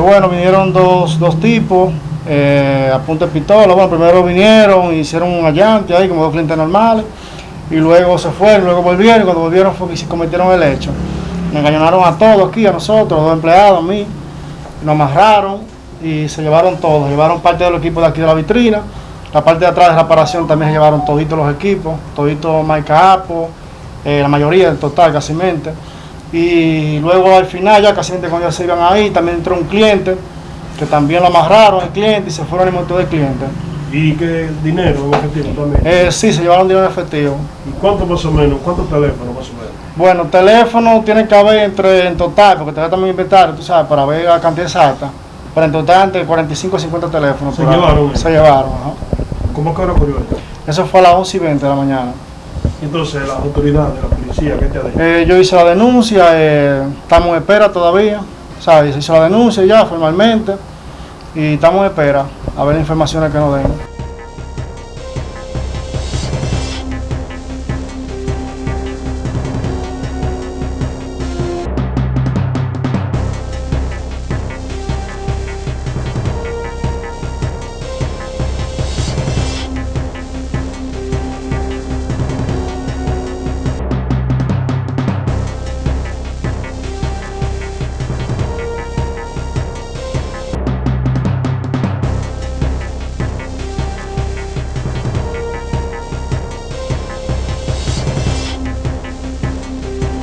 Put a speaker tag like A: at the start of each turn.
A: Bueno, vinieron dos, dos tipos eh, a punta de pistola. Bueno, primero vinieron, hicieron un allante ahí como dos clientes normales y luego se fueron, luego volvieron y cuando volvieron fue que se cometieron el hecho. Me engañaron a todos aquí, a nosotros, a dos empleados, a mí, nos amarraron y se llevaron todos, llevaron parte del equipo de aquí de la vitrina, la parte de atrás de la reparación también se llevaron toditos los equipos, toditos Maica Apo, eh, la mayoría del total casi mente. Y luego al final ya casi cuando ya se iban ahí, también entró un cliente que también lo amarraron el cliente y se fueron el montón de clientes.
B: ¿Y qué dinero en efectivo también?
A: Eh, sí, se llevaron dinero en efectivo.
B: ¿Y cuánto más o menos? ¿Cuántos teléfonos más o menos?
A: Bueno, teléfono tiene que haber entre en total, porque te da también inventario, tú sabes, para ver la cantidad exacta. Pero en total entre 45 y 50 teléfonos.
B: Se
A: ahí.
B: llevaron.
A: Se llevaron, ajá.
B: ¿Cómo que ahora ocurrió esto?
A: Eso fue a las 11 y 20 de la mañana.
B: Entonces, las autoridades, la policía, ¿qué te ha dicho?
A: Eh, yo hice la denuncia, eh, estamos en espera todavía. ¿sabes? Se hizo la denuncia ya formalmente y estamos en espera a ver las informaciones que nos den.